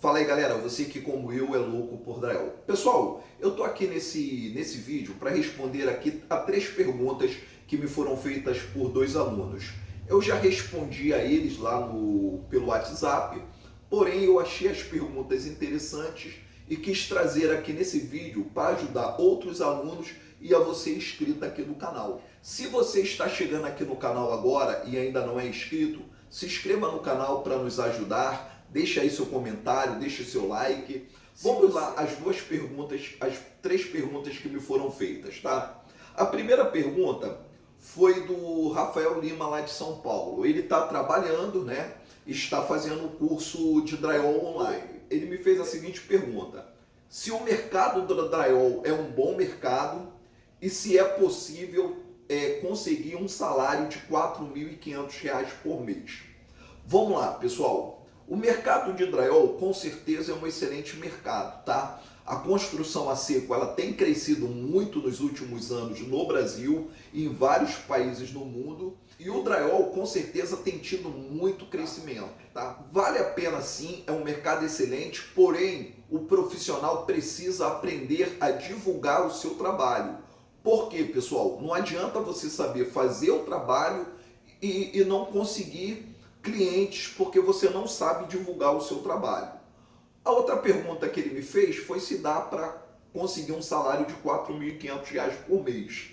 Fala aí galera, você que como eu é louco por drywall. Pessoal, eu tô aqui nesse, nesse vídeo para responder aqui a três perguntas que me foram feitas por dois alunos. Eu já respondi a eles lá no, pelo WhatsApp, porém eu achei as perguntas interessantes e quis trazer aqui nesse vídeo para ajudar outros alunos e a você inscrito aqui no canal. Se você está chegando aqui no canal agora e ainda não é inscrito, se inscreva no canal para nos ajudar, Deixa aí seu comentário, deixa seu like. Vamos lá, as duas perguntas, as três perguntas que me foram feitas, tá? A primeira pergunta foi do Rafael Lima, lá de São Paulo. Ele está trabalhando, né? Está fazendo o curso de drywall online. Ele me fez a seguinte pergunta. Se o mercado do drywall é um bom mercado e se é possível é, conseguir um salário de R$ 4.500 por mês. Vamos lá, pessoal. O mercado de drywall com certeza é um excelente mercado, tá? A construção a seco ela tem crescido muito nos últimos anos no Brasil e em vários países no mundo. E o drywall com certeza tem tido muito crescimento, tá? Vale a pena sim, é um mercado excelente, porém o profissional precisa aprender a divulgar o seu trabalho. Por quê, pessoal? Não adianta você saber fazer o trabalho e, e não conseguir clientes porque você não sabe divulgar o seu trabalho. A outra pergunta que ele me fez foi se dá para conseguir um salário de R$ 4.500 por mês,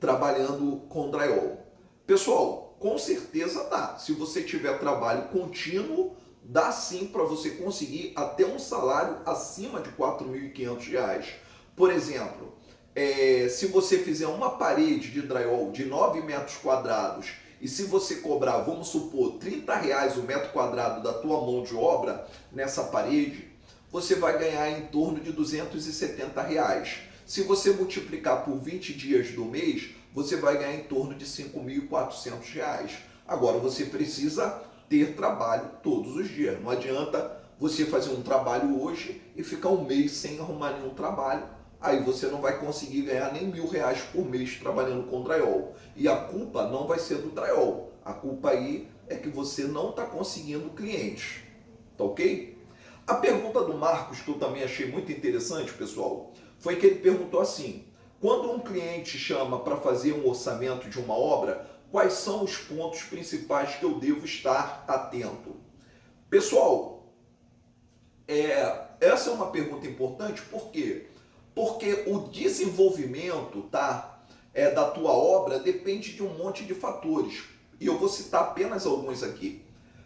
trabalhando com drywall. Pessoal, com certeza dá. Se você tiver trabalho contínuo, dá sim para você conseguir até um salário acima de R$ 4.500. Por exemplo, é, se você fizer uma parede de drywall de 9 metros quadrados e se você cobrar, vamos supor, 30 reais o metro quadrado da tua mão de obra nessa parede, você vai ganhar em torno de 270 reais. Se você multiplicar por 20 dias do mês, você vai ganhar em torno de 5.400 reais. Agora você precisa ter trabalho todos os dias. Não adianta você fazer um trabalho hoje e ficar um mês sem arrumar nenhum trabalho aí você não vai conseguir ganhar nem mil reais por mês trabalhando com drywall. E a culpa não vai ser do drywall. A culpa aí é que você não está conseguindo clientes. Tá ok? A pergunta do Marcos, que eu também achei muito interessante, pessoal, foi que ele perguntou assim, quando um cliente chama para fazer um orçamento de uma obra, quais são os pontos principais que eu devo estar atento? Pessoal, é, essa é uma pergunta importante, por quê? Porque o desenvolvimento tá, é, da tua obra depende de um monte de fatores. E eu vou citar apenas alguns aqui.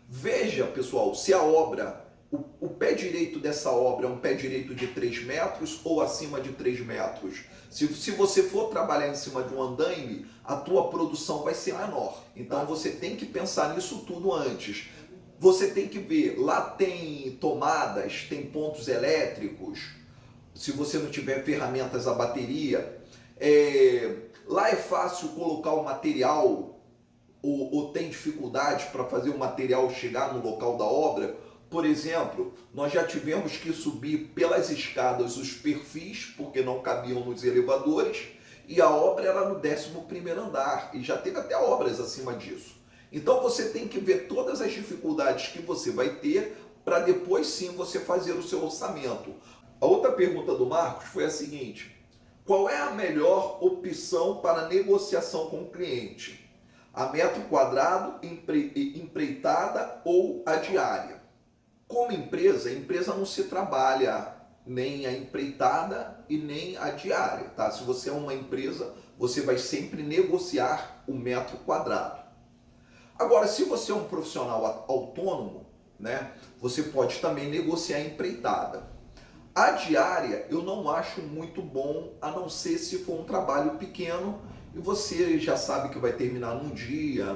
Veja, pessoal, se a obra, o, o pé direito dessa obra é um pé direito de 3 metros ou acima de 3 metros. Se, se você for trabalhar em cima de um andaime, a tua produção vai ser menor. Então você tem que pensar nisso tudo antes. Você tem que ver, lá tem tomadas, tem pontos elétricos, se você não tiver ferramentas a bateria. É, lá é fácil colocar o material ou, ou tem dificuldade para fazer o material chegar no local da obra. Por exemplo, nós já tivemos que subir pelas escadas os perfis, porque não cabiam nos elevadores, e a obra era no 11º andar, e já teve até obras acima disso. Então você tem que ver todas as dificuldades que você vai ter para depois sim você fazer o seu orçamento. A outra pergunta do Marcos foi a seguinte, qual é a melhor opção para negociação com o cliente? A metro quadrado, empreitada ou a diária? Como empresa, a empresa não se trabalha nem a empreitada e nem a diária. Tá? Se você é uma empresa, você vai sempre negociar o metro quadrado. Agora, se você é um profissional autônomo, né, você pode também negociar a empreitada. A diária eu não acho muito bom, a não ser se for um trabalho pequeno e você já sabe que vai terminar num dia,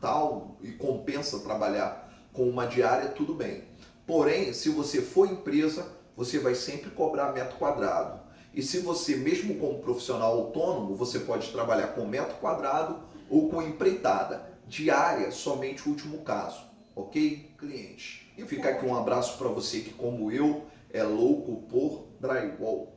tal, e compensa trabalhar com uma diária, tudo bem. Porém, se você for empresa, você vai sempre cobrar metro quadrado. E se você, mesmo como profissional autônomo, você pode trabalhar com metro quadrado ou com empreitada. Diária, somente o último caso. Ok, cliente? E fica aqui um abraço para você que, como eu, é louco por drywall.